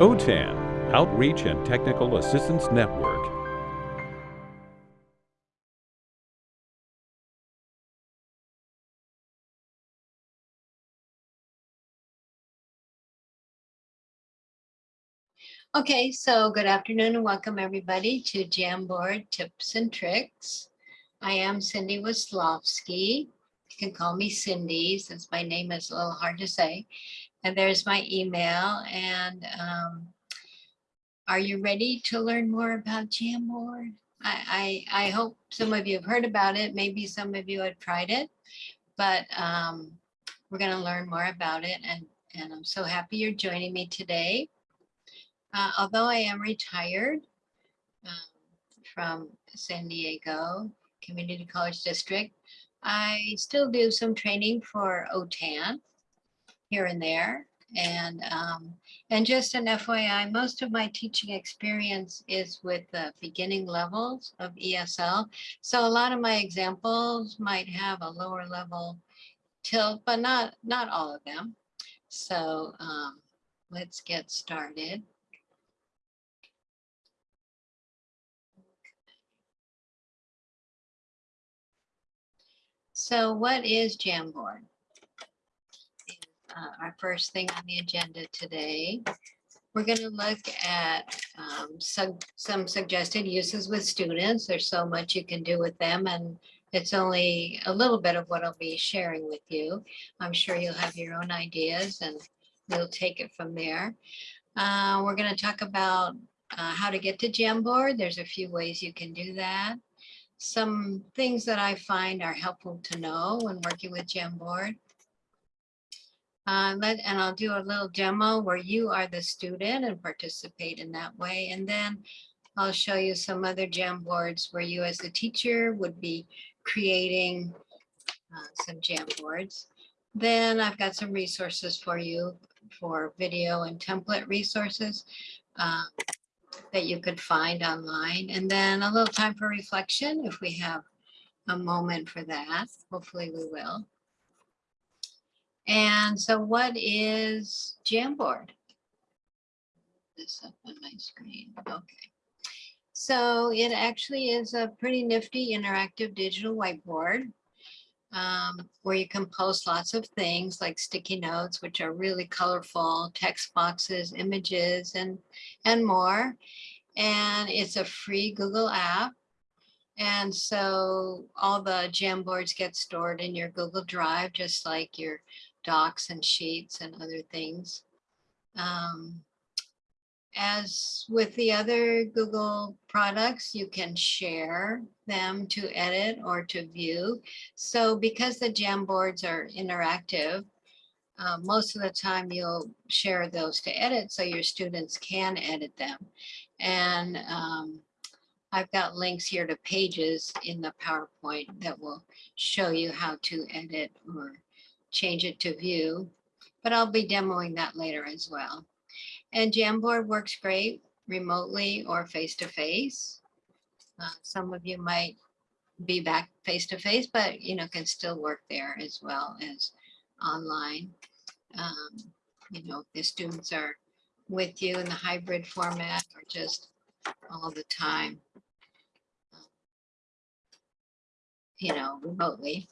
OTAN, Outreach and Technical Assistance Network. Okay, so good afternoon and welcome everybody to Jamboard Tips and Tricks. I am Cindy Wislowski. You can call me Cindy since my name is a little hard to say. And there's my email. And um, are you ready to learn more about Jamboard? I, I, I, hope some of you have heard about it. Maybe some of you have tried it, but um, we're going to learn more about it. And, and I'm so happy you're joining me today. Uh, although I am retired um, from San Diego Community College District, I still do some training for OTAN here and there. And, um, and just an FYI, most of my teaching experience is with the beginning levels of ESL. So a lot of my examples might have a lower level tilt, but not, not all of them. So um, let's get started. So what is Jamboard? Uh, our first thing on the agenda today. We're going to look at um, some, some suggested uses with students. There's so much you can do with them and it's only a little bit of what I'll be sharing with you. I'm sure you'll have your own ideas and we'll take it from there. Uh, we're going to talk about uh, how to get to Jamboard. There's a few ways you can do that some things that I find are helpful to know when working with Jamboard. Uh, let, and I'll do a little demo where you are the student and participate in that way. And then I'll show you some other Jamboards where you as the teacher would be creating uh, some Jamboards. Then I've got some resources for you for video and template resources. Uh, that you could find online. And then a little time for reflection if we have a moment for that. Hopefully we will. And so what is Jamboard? This up on my screen. Okay. So it actually is a pretty nifty interactive digital whiteboard um, where you can post lots of things like sticky notes, which are really colorful, text boxes, images, and, and more. And it's a free Google app. And so all the Jamboards get stored in your Google Drive, just like your docs and sheets and other things. Um, as with the other Google products, you can share them to edit or to view. So because the Jamboards are interactive, uh, most of the time you'll share those to edit so your students can edit them. And um, I've got links here to pages in the PowerPoint that will show you how to edit or change it to view, but I'll be demoing that later as well. And Jamboard works great remotely or face-to-face. -face. Uh, some of you might be back face-to-face, -face, but you know can still work there as well as online. Um, you know, the students are with you in the hybrid format or just all the time, you know, remotely.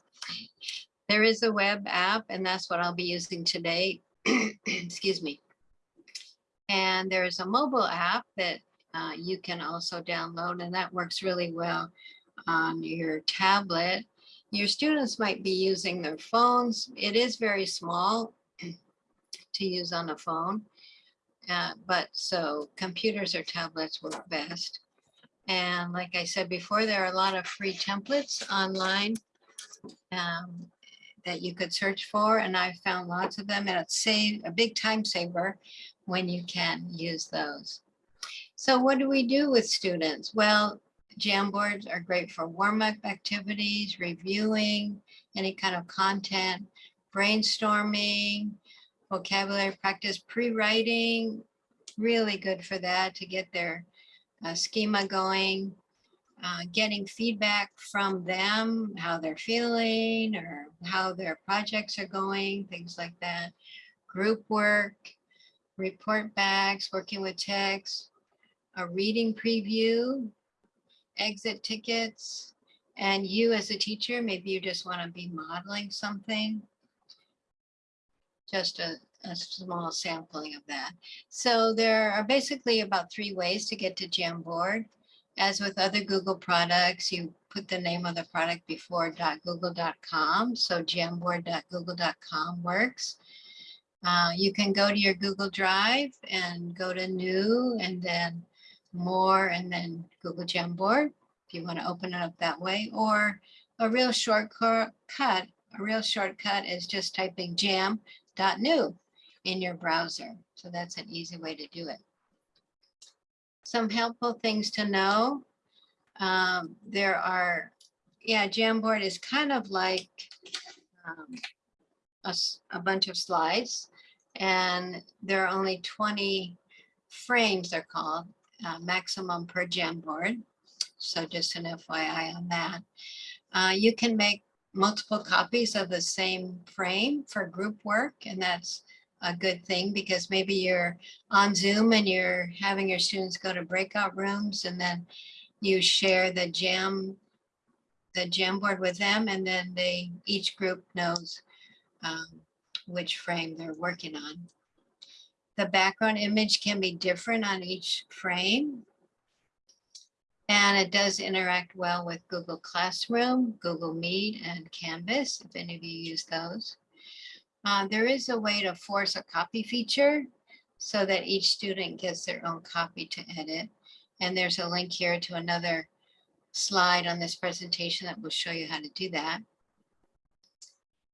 There is a web app and that's what I'll be using today. Excuse me. And there's a mobile app that uh, you can also download and that works really well on your tablet. Your students might be using their phones. It is very small to use on a phone, uh, but so computers or tablets work best. And like I said before, there are a lot of free templates online um, that you could search for, and I've found lots of them, and it's save, a big time saver when you can use those. So what do we do with students? Well, Jamboards are great for warm-up activities, reviewing any kind of content, brainstorming, vocabulary practice, pre-writing, really good for that to get their uh, schema going, uh, getting feedback from them, how they're feeling or how their projects are going, things like that. Group work, report backs, working with text, a reading preview, exit tickets, and you as a teacher, maybe you just want to be modeling something. Just a, a small sampling of that. So there are basically about three ways to get to Jamboard. As with other Google products, you put the name of the product before .google.com. So jamboard.google.com works. Uh, you can go to your Google Drive and go to new and then more and then Google Jamboard if you want to open it up that way or a real shortcut cut a real shortcut is just typing jam.new in your browser. So that's an easy way to do it. Some helpful things to know. Um, there are, yeah, Jamboard is kind of like um, a, a bunch of slides and there are only 20 frames they're called, uh, maximum per Jamboard. So just an FYI on that. Uh, you can make multiple copies of the same frame for group work, and that's a good thing because maybe you're on Zoom and you're having your students go to breakout rooms and then you share the jam, the Jamboard with them, and then they, each group knows um, which frame they're working on. The background image can be different on each frame. And it does interact well with Google Classroom, Google Meet, and Canvas, if any of you use those. Uh, there is a way to force a copy feature so that each student gets their own copy to edit. And there's a link here to another slide on this presentation that will show you how to do that.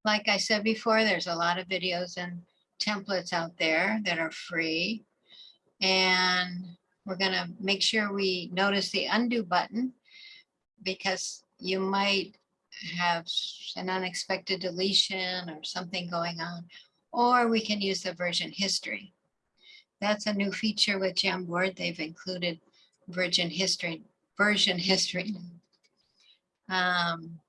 Like I said before, there's a lot of videos and templates out there that are free. And we're gonna make sure we notice the undo button because you might have an unexpected deletion or something going on. Or we can use the version history. That's a new feature with Jamboard. They've included version history, version history. Um,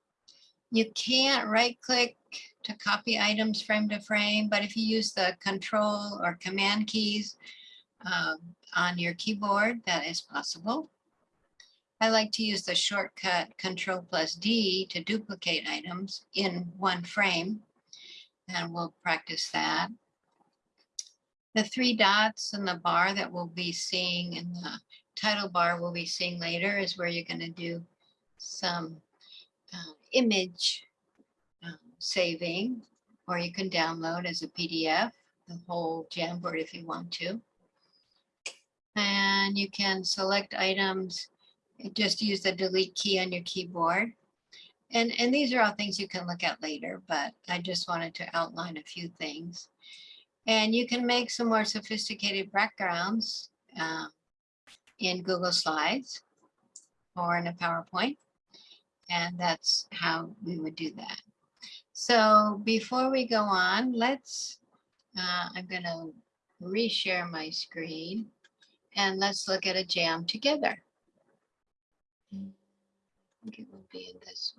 you can't right click to copy items frame to frame, but if you use the control or command keys um, on your keyboard, that is possible. I like to use the shortcut control plus D to duplicate items in one frame. And we'll practice that. The three dots in the bar that we'll be seeing in the title bar we'll be seeing later is where you're going to do some uh, image um, saving, or you can download as a PDF, the whole Jamboard if you want to. And you can select items, just use the delete key on your keyboard. And, and these are all things you can look at later, but I just wanted to outline a few things. And you can make some more sophisticated backgrounds uh, in Google Slides or in a PowerPoint. And that's how we would do that. So before we go on, let's, uh, I'm going to reshare my screen and let's look at a jam together. I think it will be in this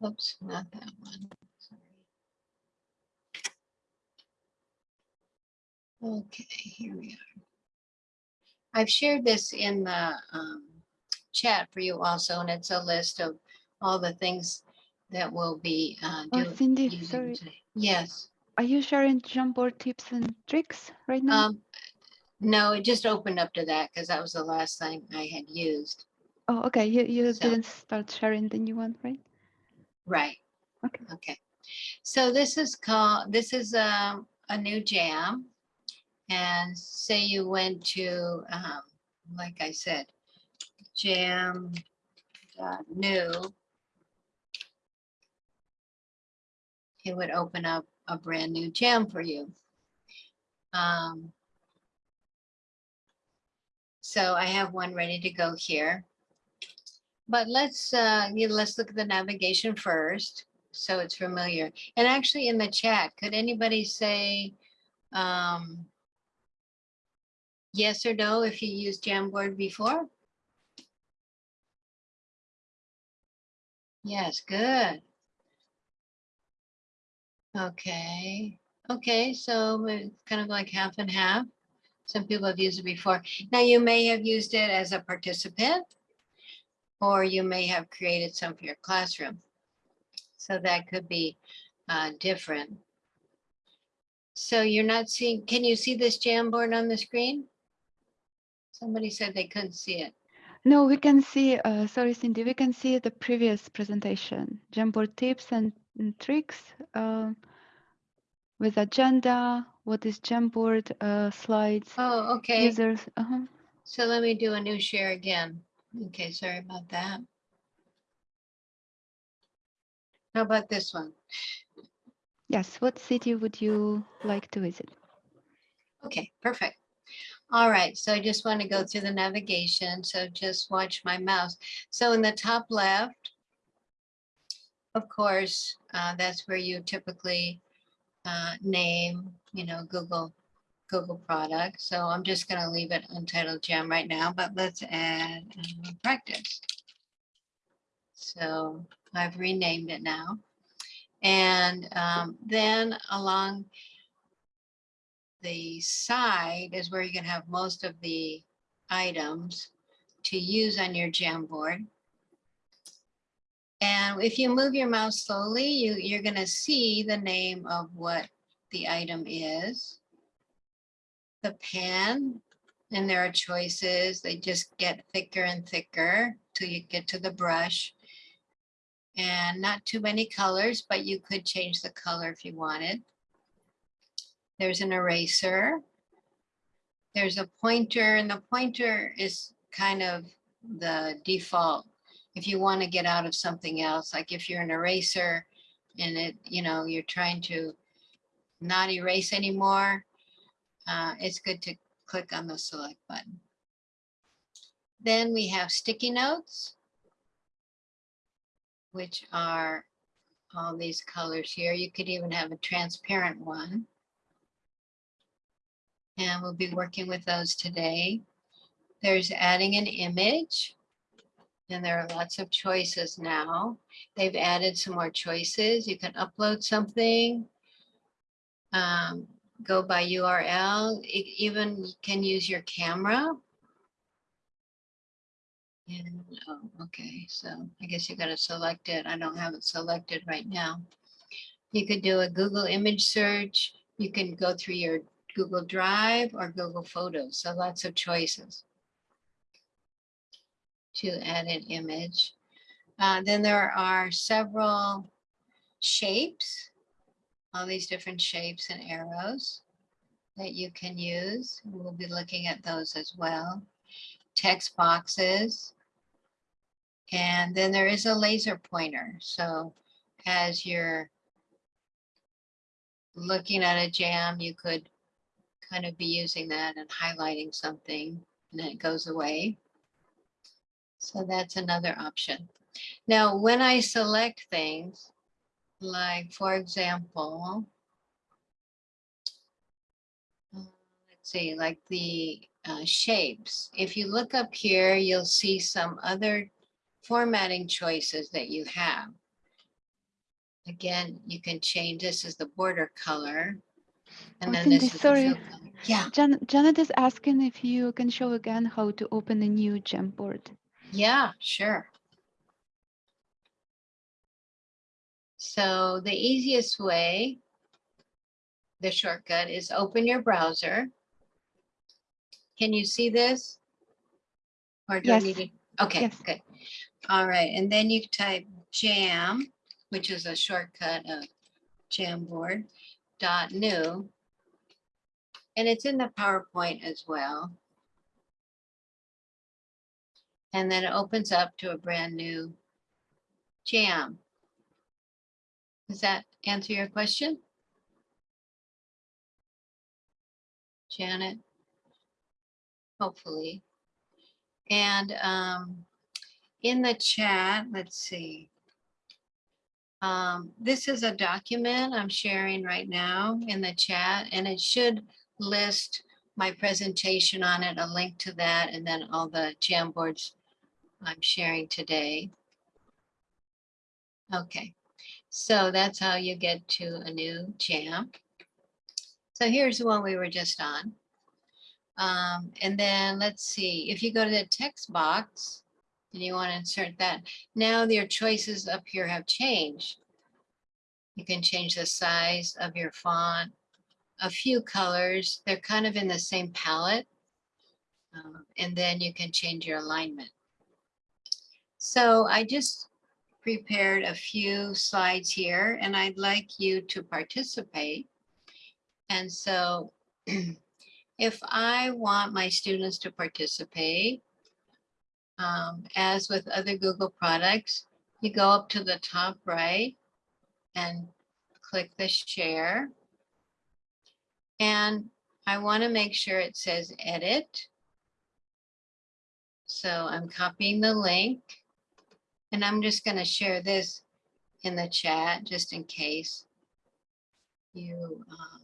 one. Oops, not that one. Sorry. Okay, here we are. I've shared this in the um, chat for you also, and it's a list of all the things that will be uh, Oh, Cindy, sorry. today. Yes. Are you sharing Jamboard tips and tricks right now? Um, no, it just opened up to that because that was the last thing I had used. Oh, okay. You, you so- didn't start sharing the new one, right? Right. Okay. Okay. So this is called, this is um, a new jam. And say you went to, um, like I said, jam new. It would open up a brand new jam for you. Um, so I have one ready to go here. But let's, uh, let's look at the navigation first, so it's familiar. And actually in the chat, could anybody say, um, yes or no if you used Jamboard before? Yes, good. Okay, Okay, so it's kind of like half and half. Some people have used it before. Now you may have used it as a participant or you may have created some for your classroom. So that could be uh, different. So you're not seeing, can you see this Jamboard on the screen? Somebody said they couldn't see it. No, we can see, uh, sorry, Cindy, we can see the previous presentation, Jamboard tips and, and tricks uh, with agenda, what is Jamboard uh, slides, Oh, okay. users. uh-huh. So let me do a new share again. Okay, sorry about that. How about this one? Yes, what city would you like to visit? Okay, perfect. All right, so I just want to go through the navigation. So just watch my mouse. So in the top left, of course, uh, that's where you typically uh, name, you know, Google, Google product. So I'm just going to leave it untitled jam right now, but let's add uh, practice. So I've renamed it now. And um, then along the side is where you can have most of the items to use on your Jamboard. And if you move your mouse slowly, you, you're going to see the name of what the item is. The pen, and there are choices. They just get thicker and thicker till you get to the brush. And not too many colors, but you could change the color if you wanted. There's an eraser. There's a pointer and the pointer is kind of the default. If you want to get out of something else, like if you're an eraser and it, you know, you're trying to not erase anymore, uh, it's good to click on the select button. Then we have sticky notes, which are all these colors here. You could even have a transparent one. And we'll be working with those today. There's adding an image. And there are lots of choices now. They've added some more choices. You can upload something. Um, go by URL. E- even you can use your camera. And, oh, okay, so I guess you gotta select it. I don't have it selected right now. You could do a Google image search. You can go through your Google Drive or Google Photos. So lots of choices to add an image. Uh, then there are several shapes, all these different shapes and arrows that you can use. We'll be looking at those as well. Text boxes. And then there is a laser pointer. So as you're looking at a jam, you could kind of be using that and highlighting something and it goes away. So that's another option. Now, when I select things, like for example, uh, let's see, like the uh, shapes. If you look up here, you'll see some other formatting choices that you have. Again, you can change, this is the border color. And Oh, then this is the sorry. color. Yeah, Jan Janet is asking if you can show again how to open a new Jamboard. yeah, sure. So the easiest way, the shortcut is open your browser. Can you see this? Or do I Yes. need to? Okay, Yes. good. All right, and then you type jam, which is a shortcut of Jamboard dot new. And it's in the PowerPoint as well. And then it opens up to a brand new jam. Does that answer your question? Janet? Hopefully. And um, in the chat, let's see. Um, this is a document I'm sharing right now in the chat, and it should list my presentation on it, a link to that, and then all the Jamboards I'm sharing today. Okay, so that's how you get to a new jam. So here's the one we were just on. Um, and then let's see, if you go to the text box and you want to insert that, now your choices up here have changed. You can change the size of your font, a few colors. They're kind of in the same palette. Um, and then you can change your alignment. So I just prepared a few slides here and I'd like you to participate. And so if I want my students to participate, um, as with other Google products, you go up to the top right and click the share. And I want to make sure it says edit. So I'm copying the link and I'm just going to share this in the chat just in case you um,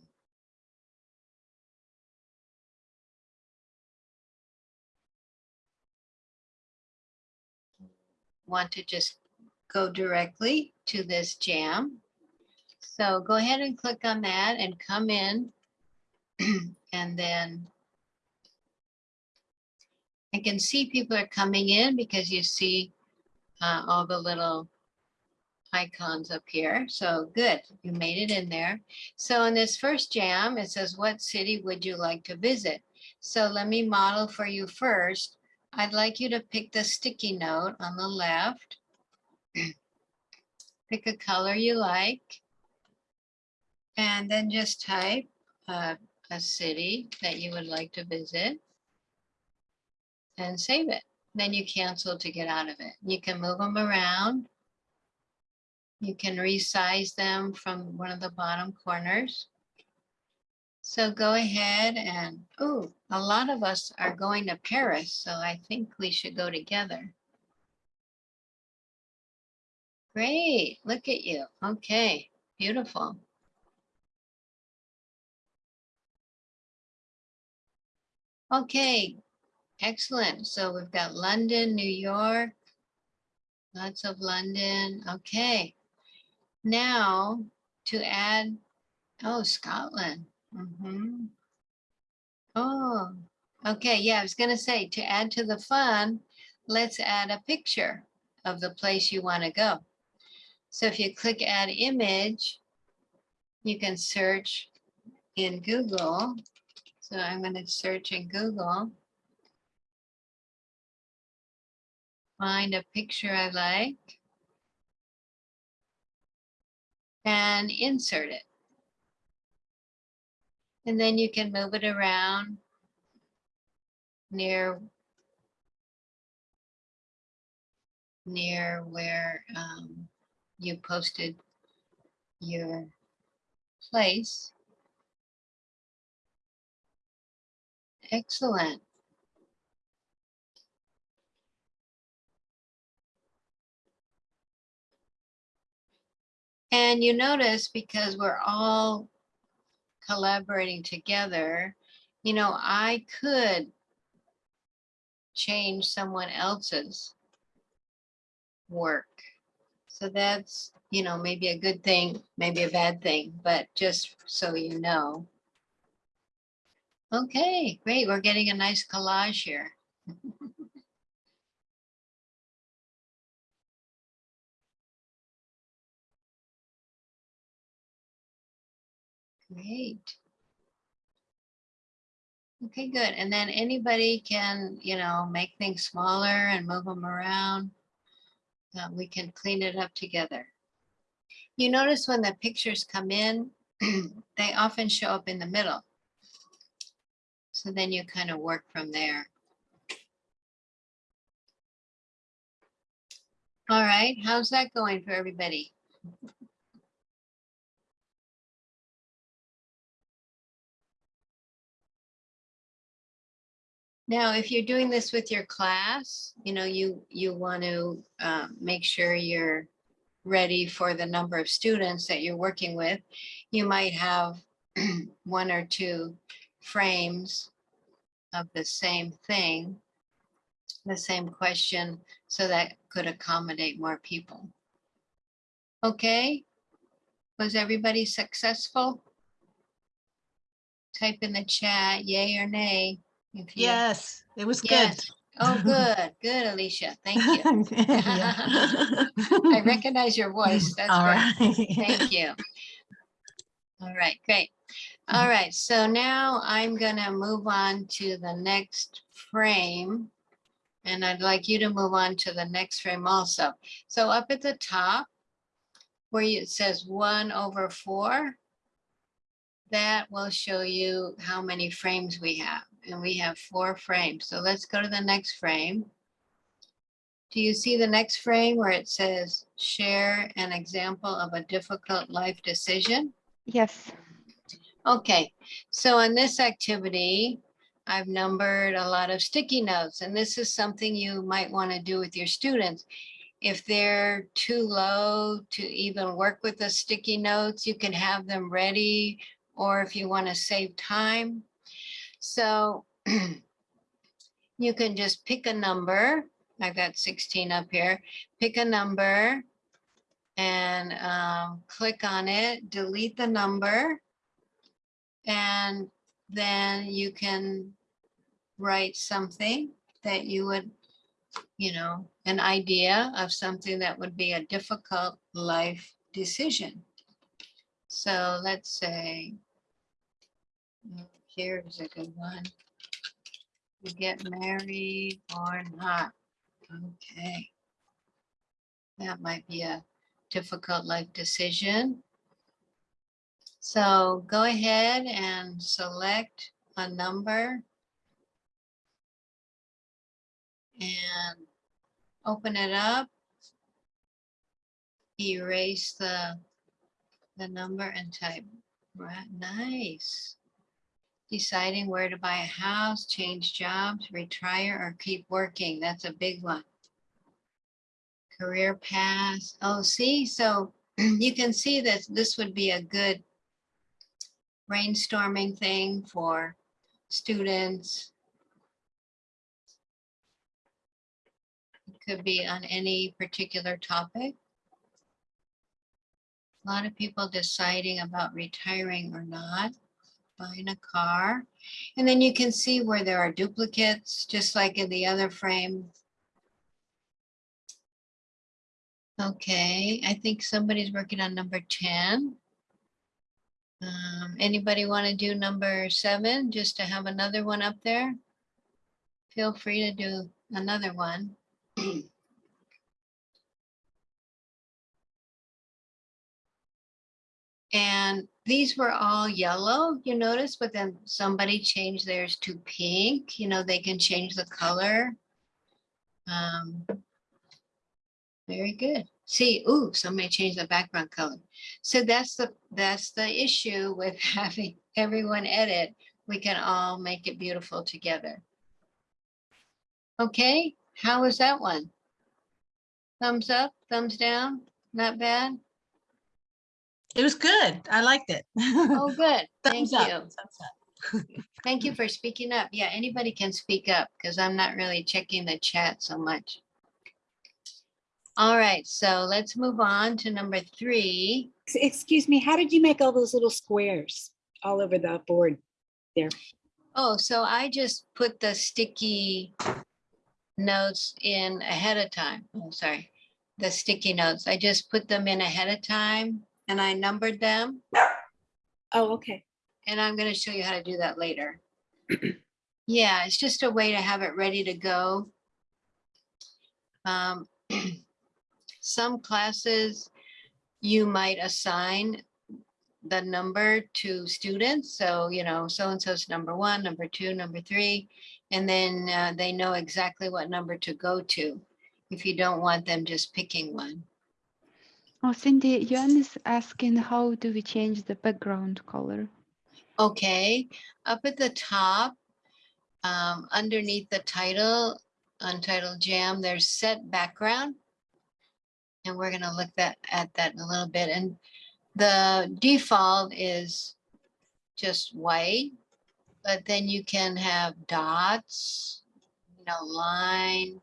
want to just go directly to this jam. So go ahead and click on that and come in and then I can see people are coming in because you see uh, all the little icons up here. So good, you made it in there. So in this first jam, it says, what city would you like to visit? So let me model for you first. I'd like you to pick the sticky note on the left. pick a color you like. And then just type uh, a city that you would like to visit and save it. Then you cancel to get out of it. You can move them around. You can resize them from one of the bottom corners. So go ahead and, oh, a lot of us are going to Paris, so I think we should go together. Great, look at you. Okay, beautiful. Okay, excellent. So we've got London, New York, lots of London. Okay, now to add, oh, Scotland. Mm -hmm. Oh, okay. Yeah, I was going to say to add to the fun, let's add a picture of the place you want to go. So if you click add image, you can search in Google. So I'm going to search in Google. Find a picture I like. And insert it. And then you can move it around near near where um, you posted your place. Excellent. And you notice because we're all collaborating together, you know, I could change someone else's work. So that's, you know, maybe a good thing, maybe a bad thing, but just so you know. Okay, great. We're getting a nice collage here. Great. Okay, good. And then anybody can, you know, make things smaller and move them around. Uh, we can clean it up together. You notice when the pictures come in, they often show up in the middle. So then you kind of work from there. All right, how's that going for everybody? Now, if you're doing this with your class, you know, you, you want to uh, make sure you're ready for the number of students that you're working with. You might have one or two frames of the same thing, the same question, so that could accommodate more people. Okay, was everybody successful? type in the chat, yay or nay. Yes, it was good. Oh, good, good, Alicia. Thank you. I recognize your voice. That's All right. Thank you. All right, great. All right, so now I'm gonna move on to the next frame. And I'd like you to move on to the next frame also. So up at the top, where it says one over four, that will show you how many frames we have. And we have four frames. So let's go to the next frame. Do you see the next frame where it says share an example of a difficult life decision? Yes. Okay, so in this activity, I've numbered a lot of sticky notes, and this is something you might want to do with your students. If they're too low to even work with the sticky notes, you can have them ready, or if you want to save time. So you can just pick a number. I've got 16 up here. Pick a number and um, click on it, delete the number. And then you can write something that you would, you know, an idea of something that would be a difficult life decision. So let's say, mm, here's a good one. You get married or not. Okay. That might be a difficult life decision. So go ahead and select a number. And open it up. Erase the, the number and type, right, nice. Deciding where to buy a house, change jobs, retire, or keep working. That's a big one. Career path. Oh, see, so you can see that this would be a good brainstorming thing for students. It Could be on any particular topic. A lot of people deciding about retiring or not, buying a car. And then you can see where there are duplicates, just like in the other frame. Okay, I think somebody's working on number 10. Um, anybody want to do number seven, just to have another one up there? Feel free to do another one. And these were all yellow, you notice, but then somebody changed theirs to pink, you know, they can change the color. Um, very good. See, ooh, somebody changed the background color. So that's the, that's the issue with having everyone edit. We can all make it beautiful together. Okay, how was that one? Thumbs up, thumbs down, not bad? It was good. I liked it. Oh, good, thank Thumbs up, you. up. Thank you for speaking up. Yeah, anybody can speak up because I'm not really checking the chat so much. All right, so let's move on to number three. Excuse me, how did you make all those little squares all over the board there? Oh, so I just put the sticky notes in ahead of time. Oh, sorry. The sticky notes. I just put them in ahead of time and I numbered them. Oh, okay. And I'm going to show you how to do that later. Yeah, it's just a way to have it ready to go. Um, Some classes, you might assign the number to students. So, you know, so-and-so's number one, number two, number three, and then uh, they know exactly what number to go to if you don't want them just picking one. Oh, Cindy, Yuan is asking how do we change the background color? Okay, up at the top, um, underneath the title, Untitled Jam, there's set background. And we're gonna look that at that in a little bit. And the default is just white, but then you can have dots, you know, line,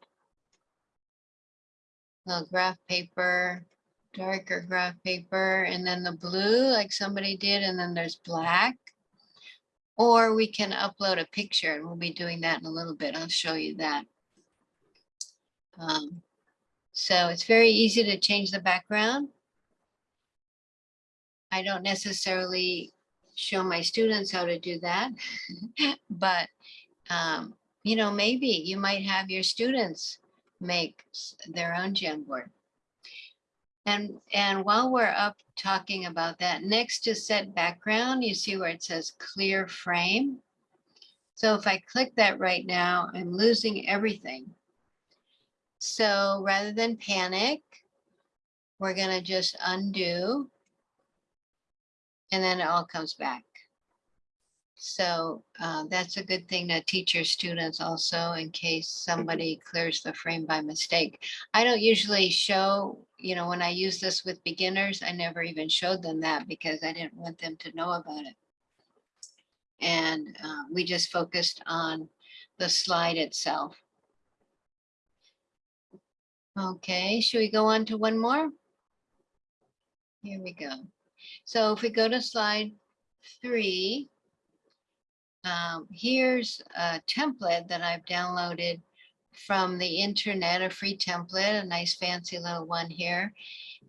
little graph paper, darker graph paper, and then the blue like somebody did, and then there's black. Or we can upload a picture and we'll be doing that in a little bit. I'll show you that. Um, so it's very easy to change the background. I don't necessarily show my students how to do that, but um, you know, maybe you might have your students make their own Jamboard. And, and while we're up talking about that, next to set background, you see where it says clear frame. So if I click that right now, I'm losing everything. So rather than panic, we're gonna just undo. And then it all comes back. So uh, that's a good thing to teach your students also in case somebody clears the frame by mistake. I don't usually show, you know, when I use this with beginners, I never even showed them that because I didn't want them to know about it. And uh, we just focused on the slide itself. Okay, should we go on to one more? Here we go. So if we go to slide three, um, here's a template that I've downloaded from the internet, a free template, a nice fancy little one here.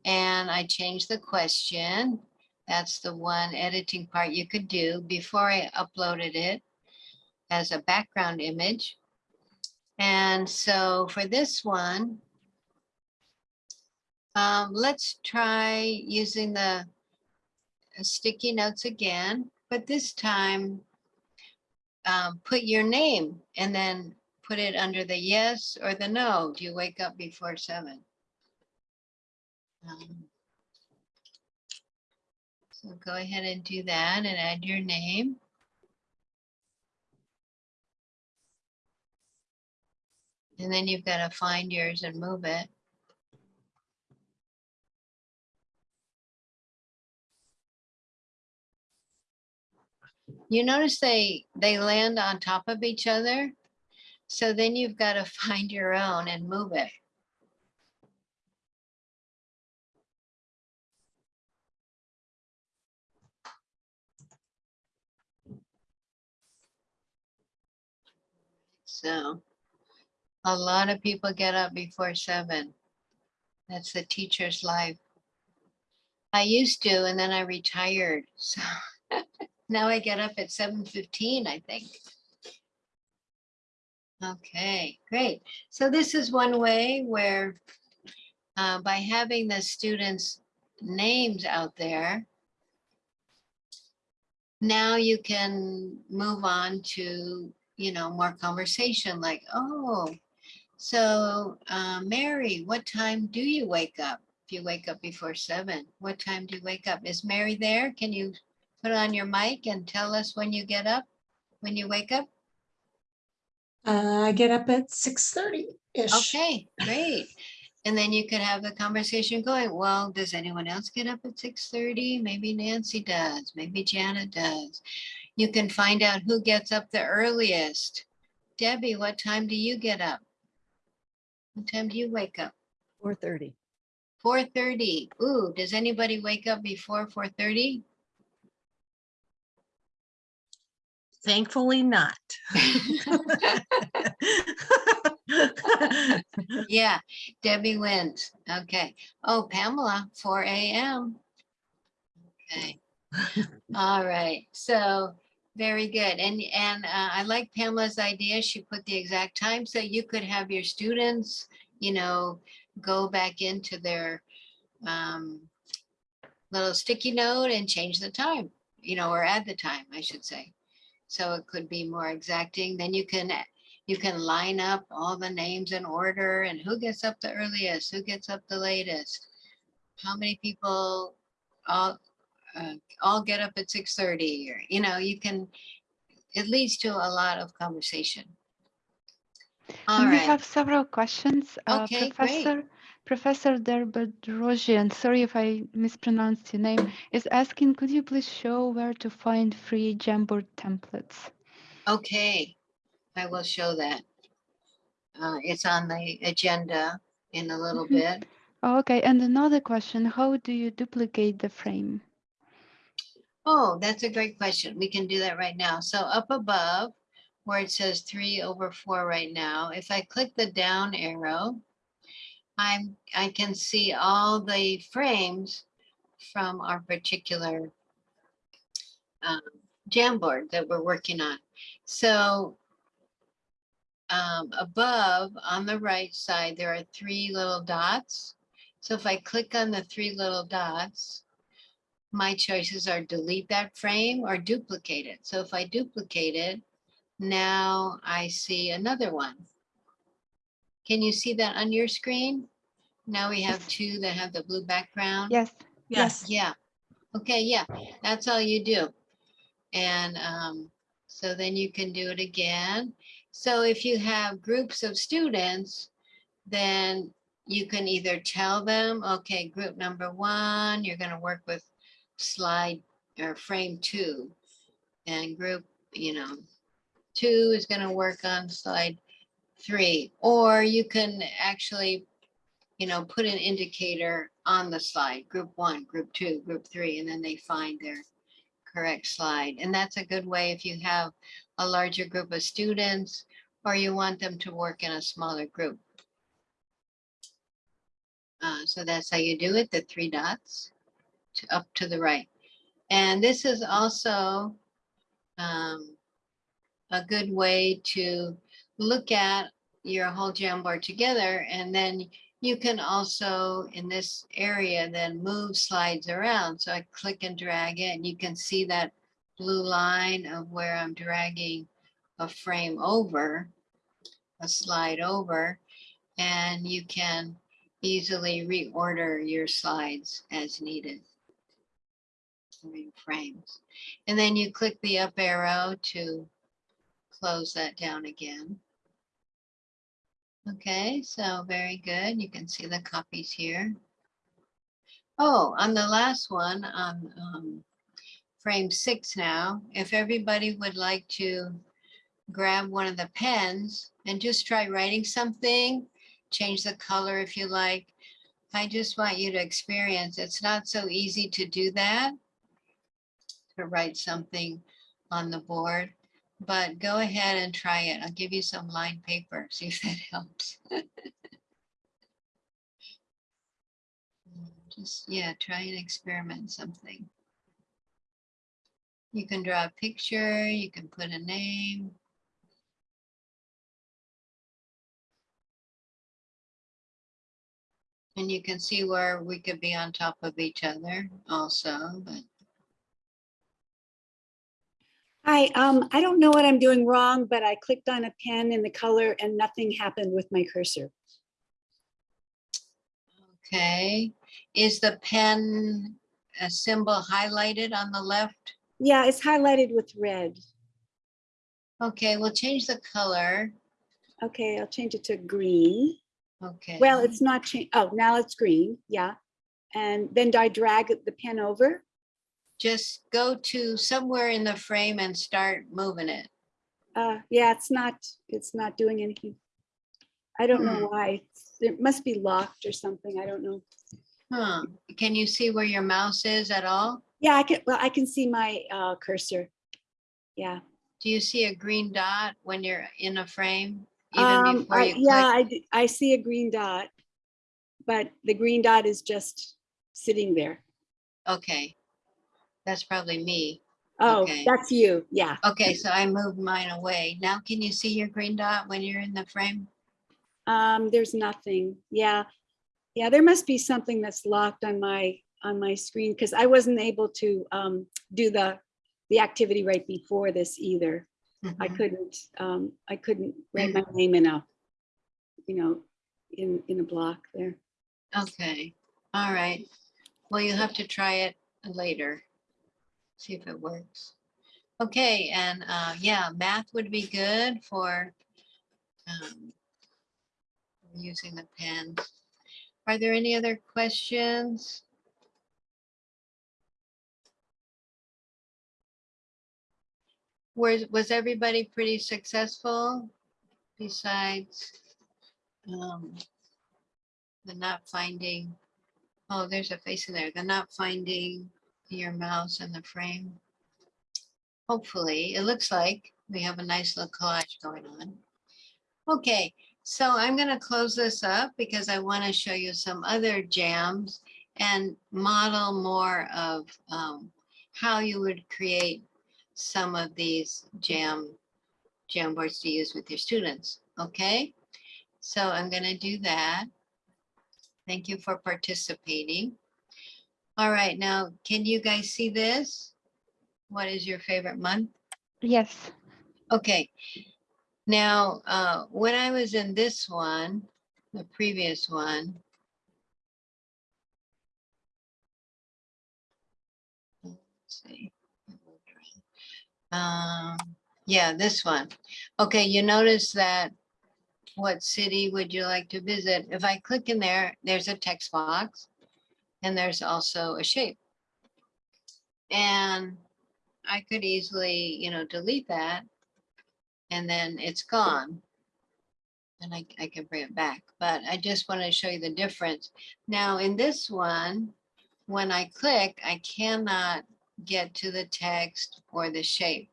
And I changed the question. That's the one editing part you could do before I uploaded it as a background image. And so for this one, um, let's try using the sticky notes again, but this time um, put your name and then put it under the yes or the no. Do you wake up before seven? Um, So go ahead and do that and add your name. And then you've got to find yours and move it. You notice they, they land on top of each other. So then you've got to find your own and move it. So a lot of people get up before seven. That's the teacher's life. I used to, and then I retired. So now I get up at seven fifteen, I think. Okay, great. So this is one way where uh, by having the students' names out there, now you can move on to, you know, more conversation like, oh, so uh, Mary, what time do you wake up? If you wake up before seven, what time do you wake up? Is Mary there? Can you put on your mic and tell us when you get up, when you wake up? Uh, I get up at 6.30-ish. Okay, great. And then you could have the conversation going, well, does anyone else get up at 6.30? Maybe Nancy does, maybe Janet does. You can find out who gets up the earliest. Debbie, what time do you get up? What time do you wake up? 4.30. 4.30. Ooh, does anybody wake up before 4.30? Thankfully not. Yeah, Debbie wins. Okay. Oh, Pamela, four AM. Okay. All right. So very good. And, and uh, I like Pamela's idea. She put the exact time. So you could have your students, you know, go back into their um, little sticky note and change the time, you know, or add the time, I should say. So it could be more exacting. Then you can you can line up all the names in order and who gets up the earliest, who gets up the latest. How many people all, uh, all get up at six thirty or, you know, you can, it leads to a lot of conversation. All we have several questions. Uh, Okay, great. Professor Derbedrosian, sorry if I mispronounced your name, is asking, could you please show where to find free Jamboard templates? okay, I will show that. Uh, it's on the agenda in a little Mhm. bit. Oh, okay, and another question, how do you duplicate the frame? Oh, that's a great question. We can do that right now. So up above, where it says three over four right now, if I click the down arrow, I'm, I can see all the frames from our particular um, Jamboard that we're working on. So um, above on the right side, there are three little dots. So if I click on the three little dots, my choices are delete that frame or duplicate it. So if I duplicate it, now I see another one. Can you see that on your screen? Now we have two that have the blue background. Yes. Yes, Yeah, okay, yeah, that's all you do. And um, so then you can do it again. So if you have groups of students, then you can either tell them, okay, group number one, you're gonna work with slide or frame two. And group, you know, two is gonna work on slide three. Or you can actually you know, put an indicator on the slide, group one, group two, group three, and then they find their correct slide. And that's a good way if you have a larger group of students or you want them to work in a smaller group. Uh, so that's how you do it, the three dots to up to the right. And this is also um, a good way to look at your whole Jamboard together and then you can also, in this area, then move slides around. So I click and drag it and you can see that blue line of where I'm dragging a frame over, a slide over, and you can easily reorder your slides as needed. Frames. And then you click the up arrow to close that down again. Okay, so very good. You can see the copies here. Oh, on the last one, on um, frame six now, if everybody would like to grab one of the pens and just try writing something, change the color if you like. I just want you to experience, it's not so easy to do that, to write something on the board. But go ahead and try it. I'll give you some lined paper, see if that helps. Just, yeah, try and experiment something. You can draw a picture, you can put a name. And you can see where we could be on top of each other also, but Hi, um, I don't know what I'm doing wrong, but I clicked on a pen in the color and nothing happened with my cursor. Okay, is the pen a symbol highlighted on the left? Yeah, it's highlighted with red. Okay, we'll change the color. Okay, I'll change it to green. Okay. Well, it's not changed. Oh, now it's green. Yeah. And then do I drag the pen over? Just go to somewhere in the frame and start moving it. Uh, yeah, it's not, it's not doing anything. I don't know Hmm. why. It must be locked or something. I don't know. Huh, can you see where your mouse is at all? Yeah, I can, well, I can see my uh, cursor. Yeah. Do you see a green dot when you're in a frame? Even Um, before I- you yeah, click? I, I see a green dot. But the green dot is just sitting there. Okay, that's probably me. Oh, Okay. that's you. Yeah. Okay, so I moved mine away. Now can you see your green dot when you're in the frame? Um, there's nothing. Yeah. Yeah, there must be something that's locked on my, on my screen because I wasn't able to um, do the, the activity right before this either. I Mhm. couldn't, um, I couldn't write my name in a, you know, in, in a block there. Okay, all right. Well, you'll have to try it later. See if it works. Okay, and uh, yeah, math would be good for um, using the pen. Are there any other questions? Was, was everybody pretty successful besides um, the not finding, oh, there's a face in there, the not finding your mouse in the frame. Hopefully, it looks like we have a nice little collage going on. Okay, so I'm gonna close this up because I want to show you some other jams and model more of um, how you would create some of these jam Jamboards to use with your students, okay? So I'm gonna do that. Thank you for participating. All right, now, can you guys see this? What is your favorite month? Yes. Okay. Now, uh, when I was in this one, the previous one. Let's see. Um, yeah, this one. Okay, you notice that what city would you like to visit? If I click in there, there's a text box and there's also a shape. And I could easily, you know, delete that and then it's gone. And I, I can bring it back, but I just want to show you the difference. Now in this one, when I click, I cannot get to the text or the shape.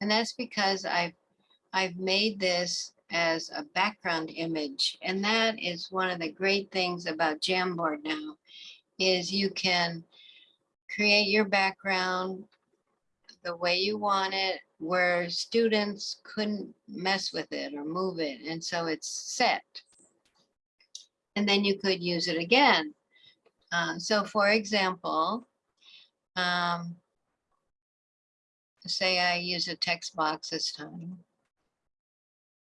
And that's because I've, I've made this as a background image. And that is one of the great things about Jamboard now, is you can create your background the way you want it, where students couldn't mess with it or move it. And so it's set. And then you could use it again. Uh, so for example, um, say I use a text box this time.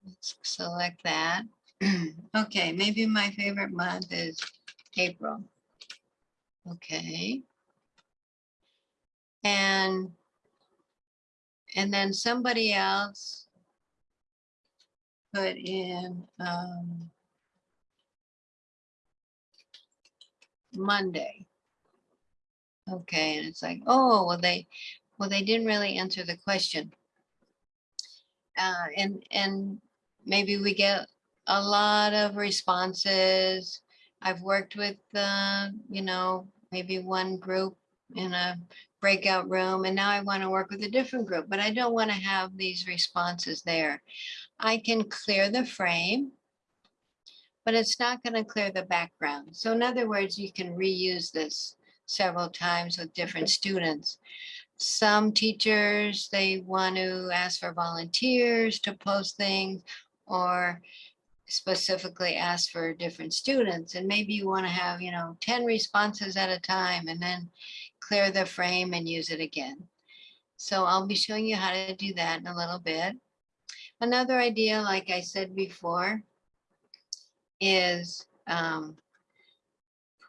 Let's select that. Okay, maybe my favorite month is April. Okay. And, and then somebody else put in, um, Monday. Okay, and it's like, oh, well, they, well, they didn't really answer the question. Uh, and, and maybe we get a lot of responses. I've worked with, uh, you know, maybe one group in a breakout room, and now I want to work with a different group, but I don't want to have these responses there. I can clear the frame, but it's not going to clear the background. So in other words, you can reuse this several times with different students. Some teachers, they want to ask for volunteers to post things or specifically ask for different students. And maybe you want to have, you know, 10 responses at a time and then clear the frame and use it again. So I'll be showing you how to do that in a little bit. Another idea, like I said before, is um,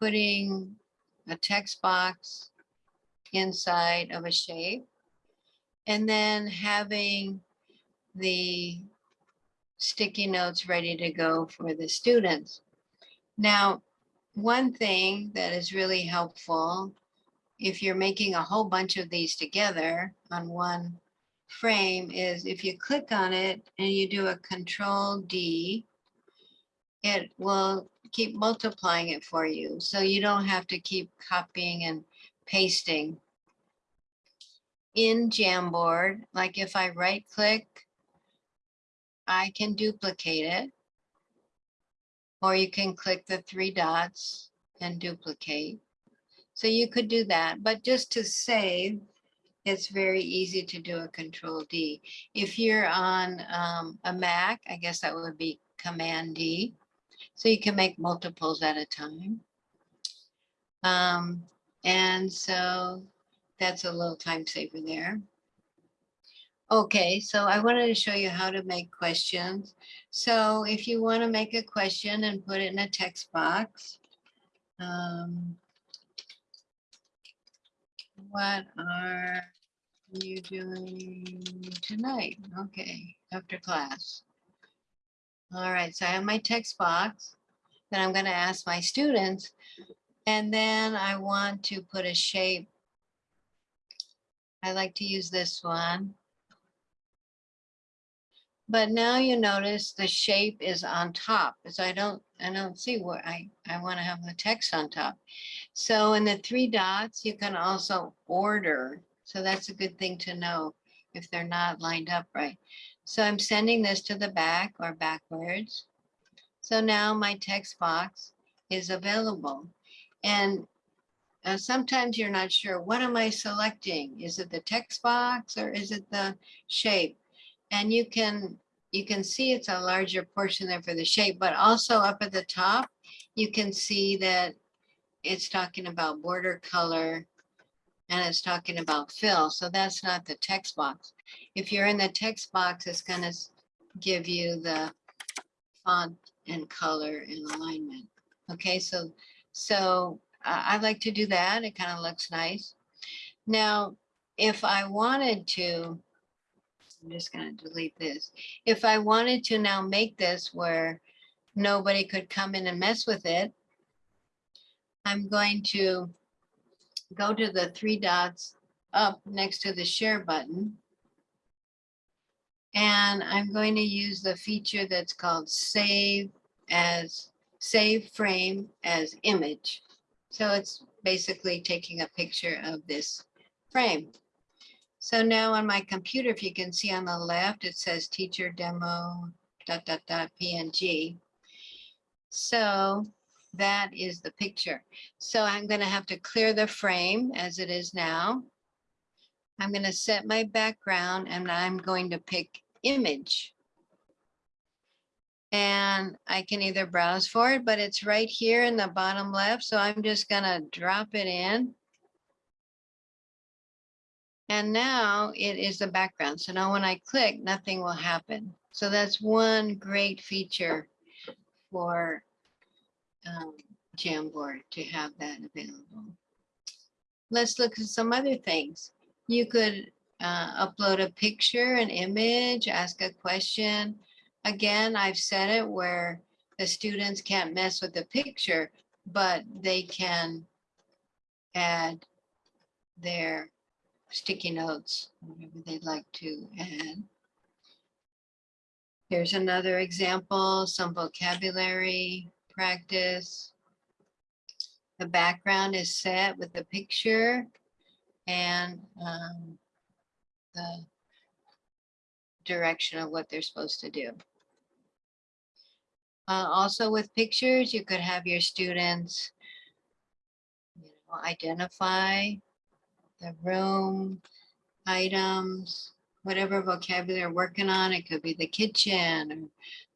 putting a text box inside of a shape and then having the sticky notes ready to go for the students. Now, one thing that is really helpful if you're making a whole bunch of these together on one frame is if you click on it and you do a control D, it will keep multiplying it for you. So you don't have to keep copying and pasting. In Jamboard, like if I right click, I can duplicate it. Or you can click the three dots and duplicate. So you could do that, but just to save, it's very easy to do a control D. If you're on um, a Mac, I guess that would be command D. So you can make multiples at a time. Um, and so that's a little time saver there. Okay, so I wanted to show you how to make questions. So if you want to make a question and put it in a text box, um, what are you doing tonight? Okay, after class. All right, so I have my text box that I'm going to ask my students. And then I want to put a shape. I like to use this one. But now you notice the shape is on top, so I don't, I don't see where I, I want to have the text on top. So in the three dots, you can also order. So that's a good thing to know if they're not lined up right. So I'm sending this to the back or backwards. So now my text box is available. And uh, sometimes you're not sure, what am I selecting? Is it the text box or is it the shape? And you can, you can see it's a larger portion there for the shape, but also up at the top, you can see that it's talking about border color and it's talking about fill. So that's not the text box. If you're in the text box, it's gonna give you the font and color and alignment. Okay, so, so I like to do that. It kind of looks nice. Now, if I wanted to, I'm just gonna delete this. If I wanted to now make this where nobody could come in and mess with it, I'm going to go to the three dots up next to the share button. And I'm going to use the feature that's called save as, save frame as image. So it's basically taking a picture of this frame. So now on my computer, if you can see on the left, it says teacher demo dot dot dot PNG. So that is the picture. So I'm gonna have to clear the frame as it is now. I'm gonna set my background and I'm going to pick image. And I can either browse for it, but it's right here in the bottom left. So I'm just gonna drop it in. And now it is the background. So now when I click, nothing will happen. So that's one great feature for um, Jamboard to have that available. Let's look at some other things. You could uh, upload a picture, an image, ask a question. Again, I've set it where the students can't mess with the picture, but they can add their sticky notes, whatever they'd like to add. Here's another example, some vocabulary practice. The background is set with the picture and um, the direction of what they're supposed to do. Uh, also with pictures, you could have your students you know, identify the room, items, whatever vocabulary you're working on. It could be the kitchen or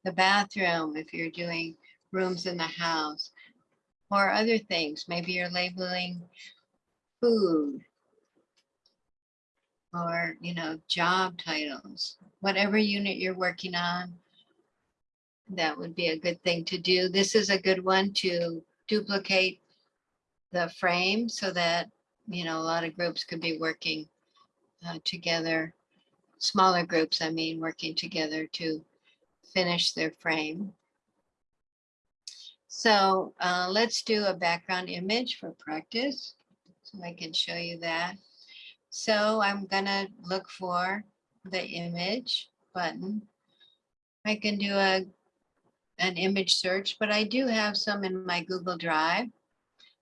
the bathroom if you're doing rooms in the house or other things. Maybe you're labeling food or, you know, job titles, whatever unit you're working on. That would be a good thing to do. This is a good one to duplicate the frame so that, you know, a lot of groups could be working uh, together. Smaller groups, I mean, working together to finish their frame. So uh, let's do a background image for practice. So I can show you that. So I'm gonna look for the image button. I can do a an image search, but I do have some in my Google Drive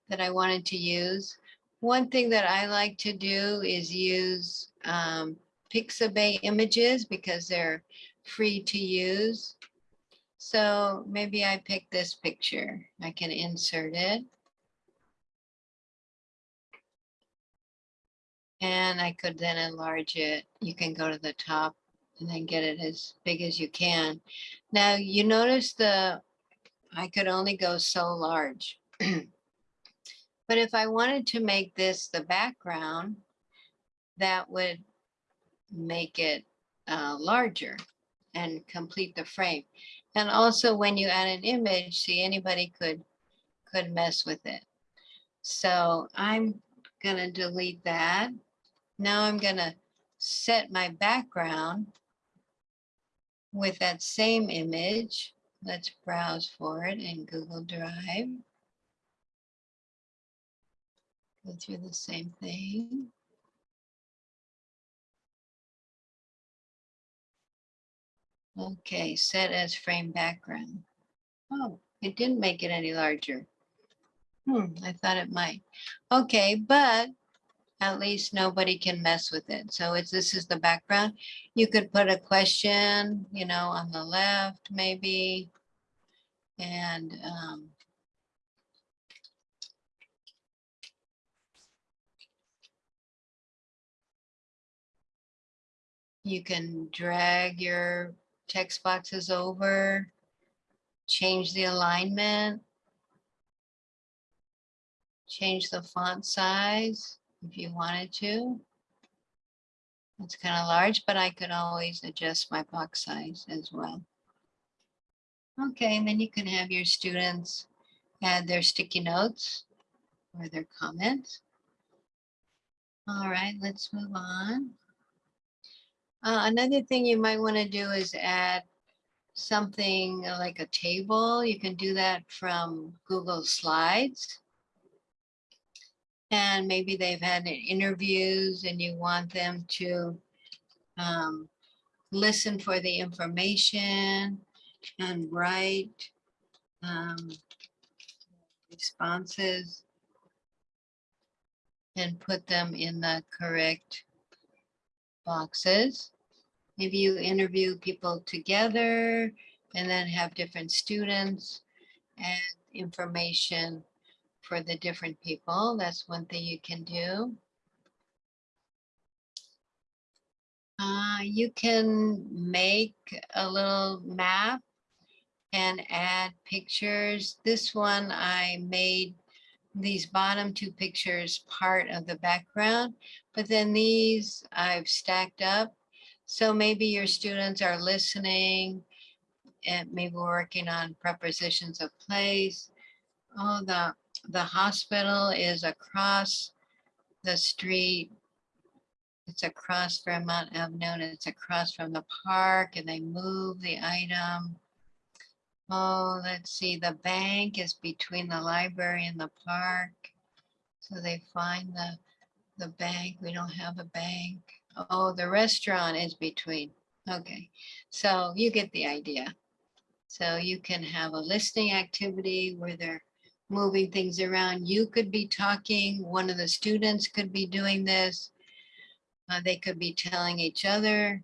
that I wanted to use. One thing that I like to do is use um, Pixabay images because they're free to use. So maybe I pick this picture. I can insert it. And I could then enlarge it. You can go to the top and then get it as big as you can. Now you notice the, I could only go so large. But if I wanted to make this the background, that would make it uh, larger and complete the frame. And also when you add an image, see anybody could could mess with it. So I'm gonna delete that. Now I'm gonna set my background with that same image. Let's browse for it in Google Drive. Go through the same thing. Okay, set as frame background. Oh, it didn't make it any larger. Hmm, I thought it might. Okay, but at least nobody can mess with it. So it's, this is the background. You could put a question, you know, on the left, maybe. And, um, you can drag your text boxes over, change the alignment, change the font size if you wanted to. It's kind of large, but I could always adjust my box size as well. Okay, and then you can have your students add their sticky notes or their comments. All right, let's move on. Uh, another thing you might want to do is add something like a table. You can do that from Google Slides. And maybe they've had interviews and you want them to um, listen for the information and write um, responses and put them in the correct boxes. Maybe you interview people together and then have different students and information for the different people. That's one thing you can do. Uh, you can make a little map and add pictures. This one I made these bottom two pictures part of the background, but then these I've stacked up. So maybe your students are listening and maybe working on prepositions of place. Oh, the, the hospital is across the street. It's across Vermont Avenue it's across from the park and they move the item. Oh, let's see, the bank is between the library and the park. So they find the, the bank, we don't have a bank. Oh, the restaurant is between, okay. So you get the idea. So you can have a listening activity where they're moving things around. You could be talking, one of the students could be doing this. Uh, they could be telling each other.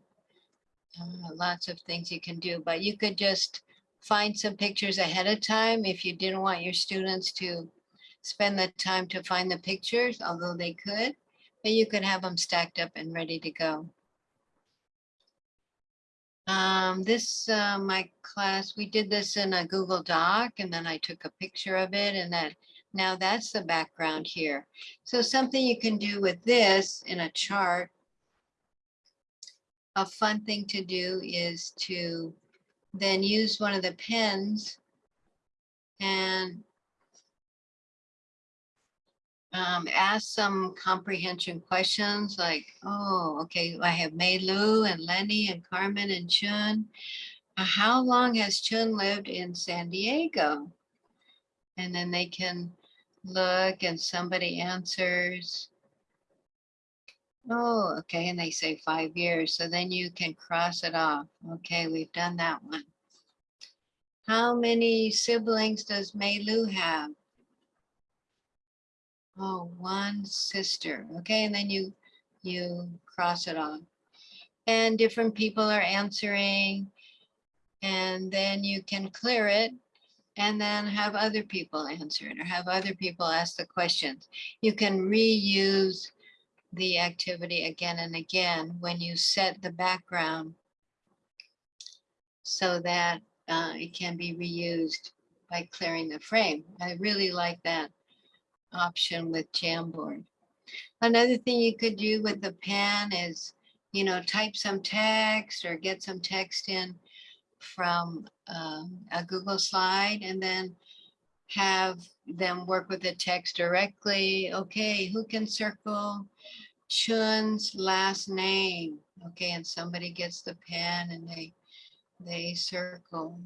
Uh, lots of things you can do, but you could just find some pictures ahead of time if you didn't want your students to spend the time to find the pictures, although they could, but you could have them stacked up and ready to go. Um, this, uh, my class, we did this in a Google Doc and then I took a picture of it and that now that's the background here. So something you can do with this in a chart. A fun thing to do is to then use one of the pens and um, ask some comprehension questions like, oh, okay, I have Mei Lu and Lenny and Carmen and Chun. Uh, How long has Chun lived in San Diego? And then they can look and somebody answers. Oh, okay, and they say five years, so then you can cross it off. Okay, we've done that one. How many siblings does Mei Lu have? Oh, one sister. Okay, and then you you cross it off. And different people are answering. And then you can clear it and then have other people answer it or have other people ask the questions. You can reuse the activity again and again when you set the background so that uh, it can be reused by clearing the frame. I really like that option with Jamboard. Another thing you could do with the pen is, you know, type some text or get some text in from um, a Google slide and then have them work with the text directly. Okay, who can circle Chun's last name? Okay, and somebody gets the pen and they they circle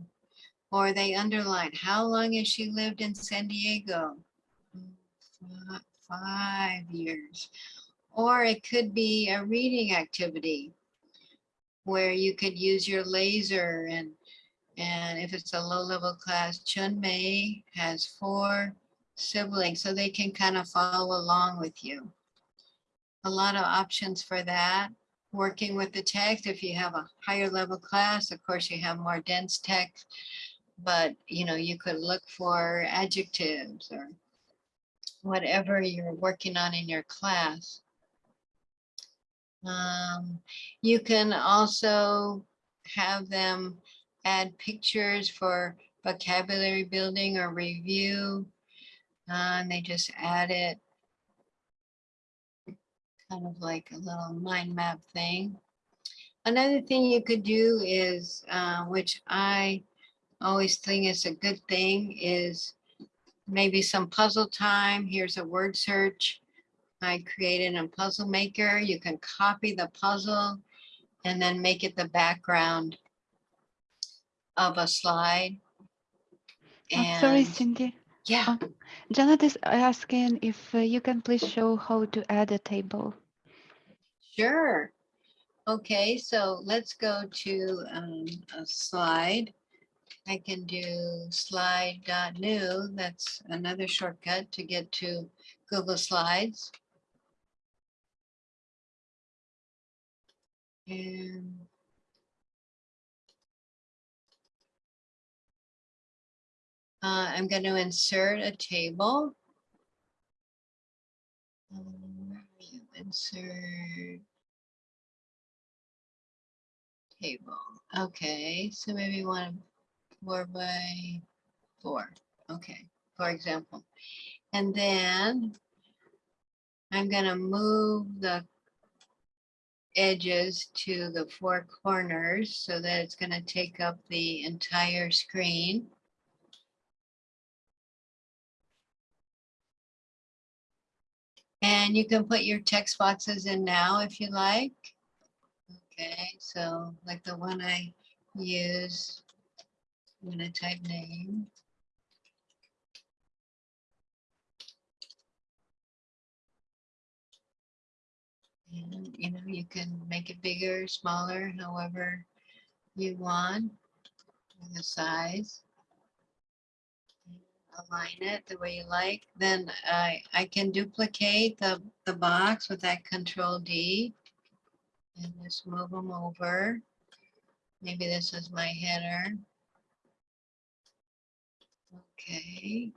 or they underline how long has she lived in San Diego? Fi- Five years. Or it could be a reading activity. where you could use your laser and and if it's a low level class, Chun Mei has four siblings, so they can kind of follow along with you. A lot of options for that. Working with the text, if you have a higher level class, of course, you have more dense text. But, you know, you could look for adjectives or whatever you're working on in your class. Um, you can also have them add pictures for vocabulary building or review. Uh, and they just add it. Kind of like a little mind map thing. Another thing you could do is, uh, which I always think is a good thing, is maybe some puzzle time. Here's a word search. I created a puzzle maker. You can copy the puzzle and then make it the background of a slide. Oh, sorry, Cindy. yeah, Oh, Janet is asking if uh, you can please show how to add a table. sure. Okay, so let's go to um, a slide. I can do slide.new. That's another shortcut to get to Google Slides. And uh, I'm going to insert a table. Um, you? Insert table. Okay, so maybe one four by four. Okay, for example. And then I'm gonna move the edges to the four corners so that it's gonna take up the entire screen. And you can put your text boxes in now if you like. Okay, so like the one I use, I'm gonna type name. And, you know, you can make it bigger, smaller, however you want, the size. Align it the way you like, then I, I can duplicate the, the box with that control D. And just move them over. Maybe this is my header. Okay.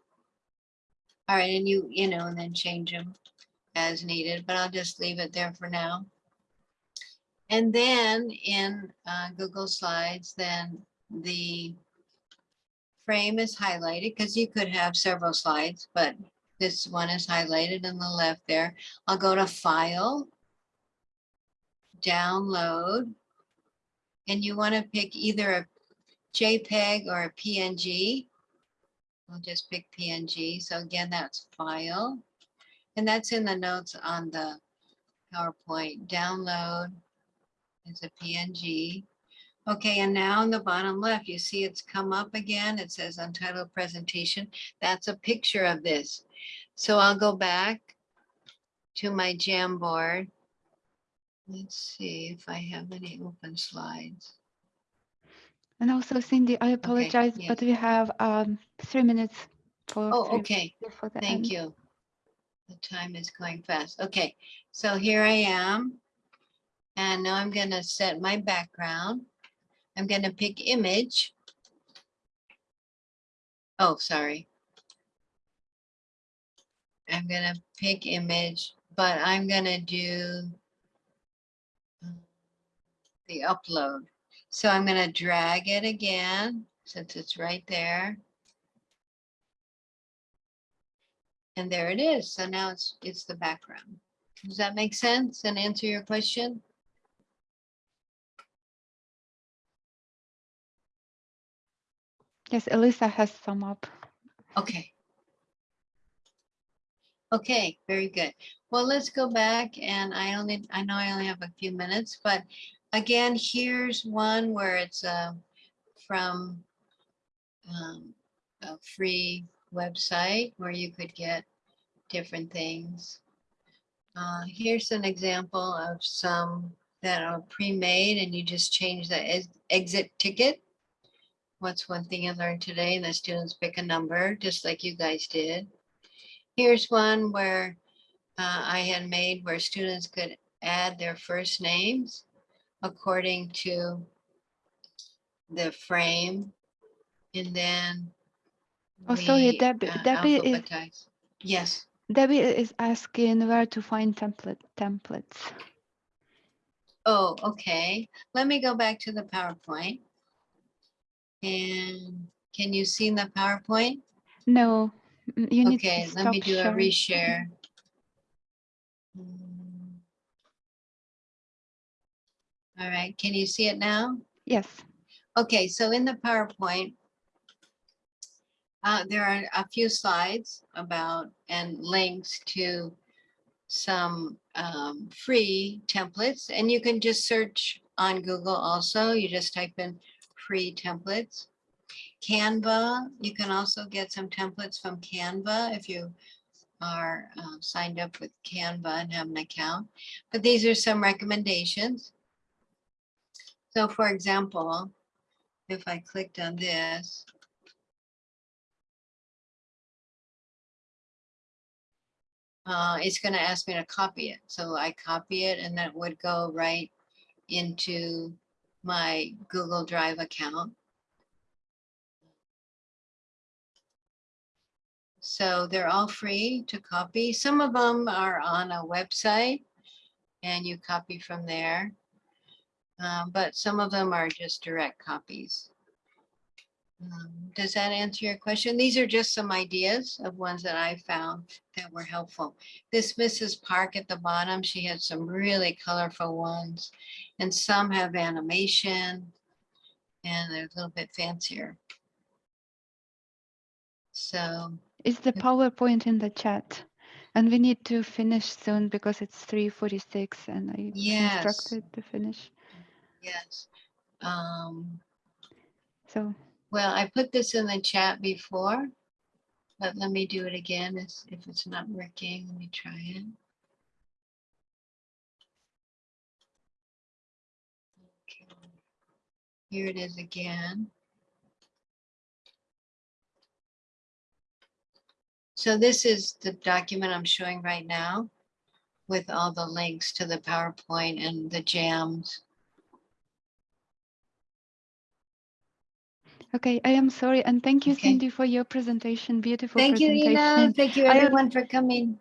All right, and you, you know, and then change them as needed, but I'll just leave it there for now. And then in uh, Google Slides, then the frame is highlighted because you could have several slides, but this one is highlighted on the left there. I'll go to File, Download, and you want to pick either a JPEG or a PNG. I'll just pick PNG. So again, that's File. And that's in the notes on the PowerPoint. Download is a PNG. Okay, and now in the bottom left, you see it's come up again. It says Untitled Presentation. That's a picture of this. So I'll go back to my Jamboard. Let's see if I have any open slides. And also, Cindy, I apologize, but yes. we have um, three minutes for. Oh, okay. the Thank end. you. The time is going fast. Okay, so here I am. And now I'm gonna set my background. I'm gonna pick image. Oh, sorry. I'm gonna pick image, but I'm gonna do um, the upload. So I'm gonna drag it again, since it's right there. And there it is. So now it's, it's the background. Does that make sense and answer your question? Yes, Elisa has some up. Okay. Okay, very good. Well, let's go back and I only, I know I only have a few minutes, but again, here's one where it's uh, from um, a free website where you could get different things. Uh, here's an example of some that are pre-made and you just change the ex- exit ticket. What's one thing you learned today? And the students pick a number, just like you guys did. Here's one where uh, I had made where students could add their first names according to the frame. And then. Oh, sorry, Debbie- uh, Debbie is- Yes. Debbie is asking where to find template templates. Oh, okay. Let me go back to the PowerPoint. And can you see the PowerPoint? No, you need Okay, let me do a reshare. All right, can you see it now? Yes. Okay, so in the PowerPoint, uh, there are a few slides about and links to some um, free templates, and you can just search on Google also. You just type in free templates. Canva, you can also get some templates from Canva if you are uh, signed up with Canva and have an account. But these are some recommendations. So for example, if I clicked on this. Uh, it's gonna ask me to copy it. So I copy it and that would go right into my Google Drive account. So they're all free to copy. Some of them are on a website and you copy from there. Um, but some of them are just direct copies. Um, Does that answer your question? These are just some ideas of ones that I found that were helpful. This Mrs. Park at the bottom, she had some really colorful ones and some have animation and they're a little bit fancier. So, Is the PowerPoint in the chat? And we need to finish soon because it's 3:46 and I Yes. instructed to finish. yes. Um, So Well, I put this in the chat before, but let me do it again if it's not working. Let me try it. Okay. Here it is again. So this is the document I'm showing right now with all the links to the PowerPoint and the jams. Okay, I am sorry, and thank you, Okay. Cindy, for your presentation. Beautiful Thank you, presentation. Ina. Thank you, I everyone, for coming.